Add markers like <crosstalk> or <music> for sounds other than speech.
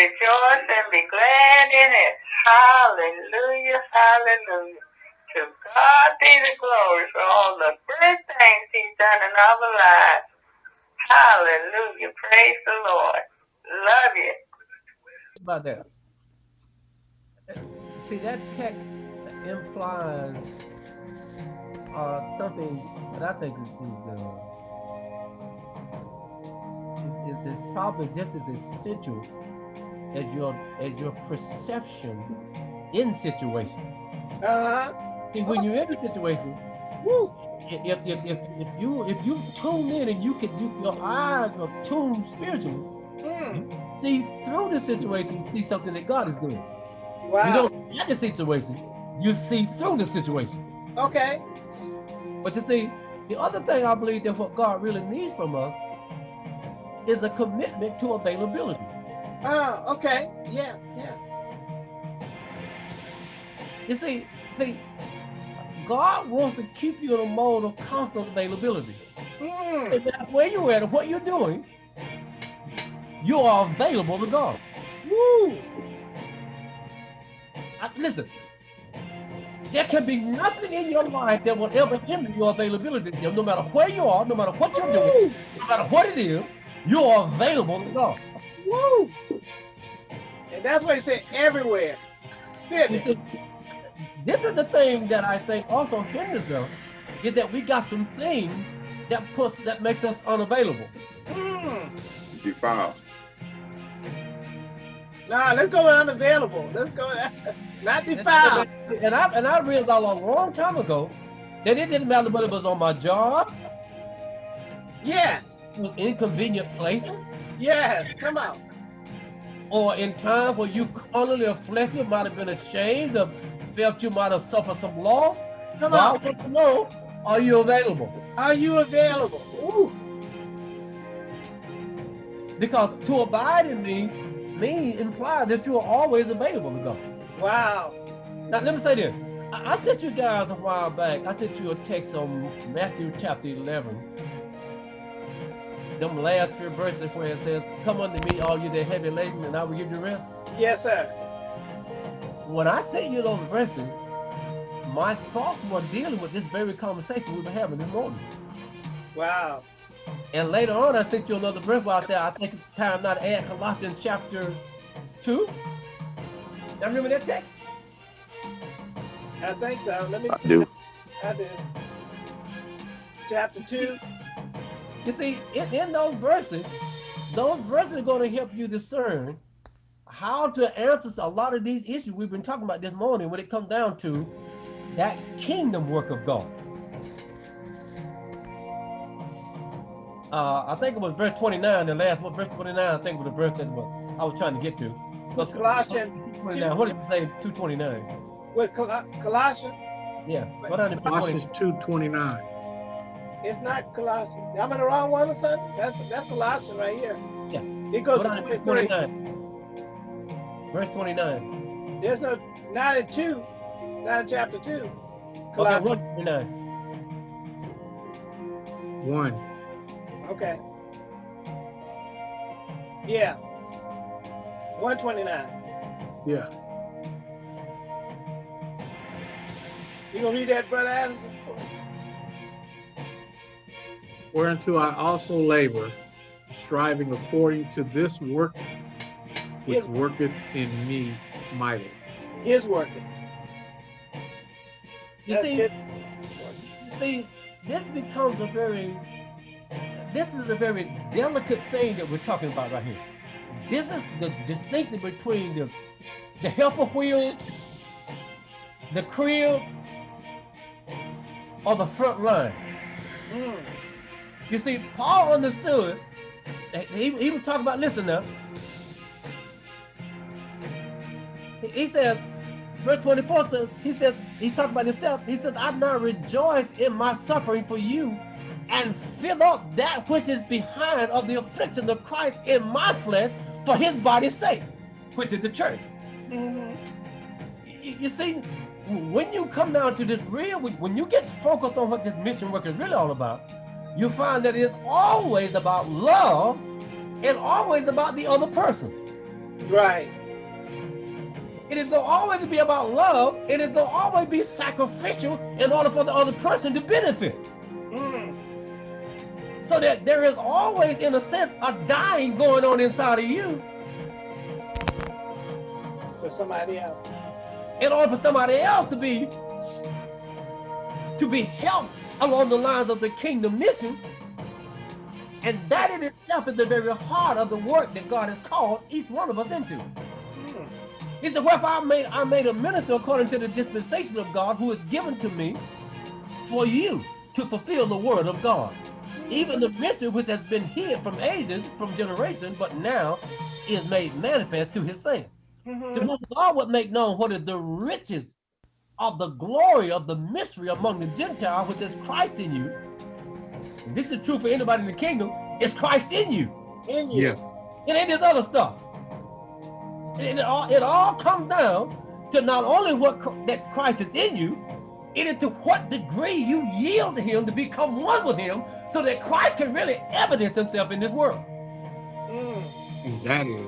rejoice and be glad in it. Hallelujah, hallelujah. To God be the glory for all the good things he's done in our lives. Hallelujah. Praise the Lord. Love you. That. See, that text implies uh, something that I think is, is, uh, is probably just as essential as your as your perception in situation. Uh-huh. See, when you're in a situation, Woo. if, if, if, if you if you tune in and you can you, your eyes are tuned spiritually, Mm. see through the situation, you see something that God is doing. Wow. You don't get the situation, you see through the situation. Okay. But you see, the other thing I believe that what God really needs from us is a commitment to availability. Oh, okay. Yeah, yeah. You see, see, God wants to keep you in a mode of constant availability. Mm. No matter where you're at what you're doing, you are available to God. Woo. I- listen, there can be nothing in your life that will ever hinder your availability. to No matter where you are, no matter what you're doing, no matter what it is, you are available to God. Woo. And that's what he said everywhere. Didn't see, this is the thing that I think also hinders us, is that we got some things that puts that makes us unavailable. Mm. Defiled. Nah, let's go with unavailable. Let's go. <laughs> Not defiled. And I and I realized a long time ago that it didn't matter whether it was on my job, Yes. inconvenient places, Yes. Come on. Or in times where you carnally or fleshly might have been ashamed of, felt you might have suffered some loss. Come God on. wants to know, are you available? Are you available? Ooh. Because to abide in me means imply that you are always available to God. Wow. Now let me say this. I, I sent you guys a while back. I sent you a text on Matthew chapter 11. Them last few verses where it says, "Come unto me, all you that heavy laden, and I will give you rest." Yes, sir. When I sent you those verses, my thoughts were dealing with this very conversation we were having this morning. Wow. And later on, I sent you another verse where I said, "I think it's time now to add Colossians chapter two. Now remember that text? I think so. Let me I see. do. I did. Chapter two. You see, in, in those verses, those verses are going to help you discern how to answer a lot of these issues we've been talking about this morning when it comes down to that kingdom work of God. Uh, I think it was verse 29, the last one, verse 29, I think was the verse that was, I was trying to get to. Was Colossians 29, what did you say? 229. with Col- Colossians. Yeah, go down to Colossians 229. 2:29. It's not Colossians. I'm in the wrong one or something? That's that's Colossians right here. Yeah. It goes Go to down 23. 29. Verse 29. There's no not in two, not in chapter two. Okay, Colossians. 129. 1. Okay. Yeah. 129. Yeah. You gonna read that, Brother Addison? For us? Whereunto I also labor, striving according to this work which Yes. worketh in me mightily. His working. You That's see, good. see, this becomes a very, this is a very delicate thing that we're talking about right here. This is the distinction between the, the helper wheel, the crib, or the front line. Mm. You see, Paul understood. that He, he was talking about, listen now. He, he said, verse 24 says, he says, he's talking about himself. He says, I now rejoice in my suffering for you and fill up that which is behind of the affliction of Christ in my flesh for his body's sake, which is the church. Mhm. You, you see, when you come down to this real, when you get focused on what this mission work is really all about, you find that it's always about love and always about the other person. Right. It is going to always be about love. and It is going to always be sacrificial in order for the other person to benefit. Mm. So that there is always, in a sense, a dying going on inside of you For somebody else. in order for somebody else to be to be helped along the lines of the kingdom mission. And that in itself is the very heart of the work that God has called each one of us into. Mm. He said, Wherefore I made I made a minister according to the dispensation of God who is given to me for you to fulfill the word of God. Even the mystery which has been hid from ages, from generation, but now is made manifest to his saints. To Mhm. whom God would make known what is the riches of the glory of the mystery among the Gentiles, which is Christ in you. And this is true for anybody in the kingdom. It's Christ in you. In you. Yes. It ain't this other stuff. It, it all, it all comes down to not only what that Christ is in you, it is to what degree you yield to him to become one with him so that Christ can really evidence himself in this world. Mm. That is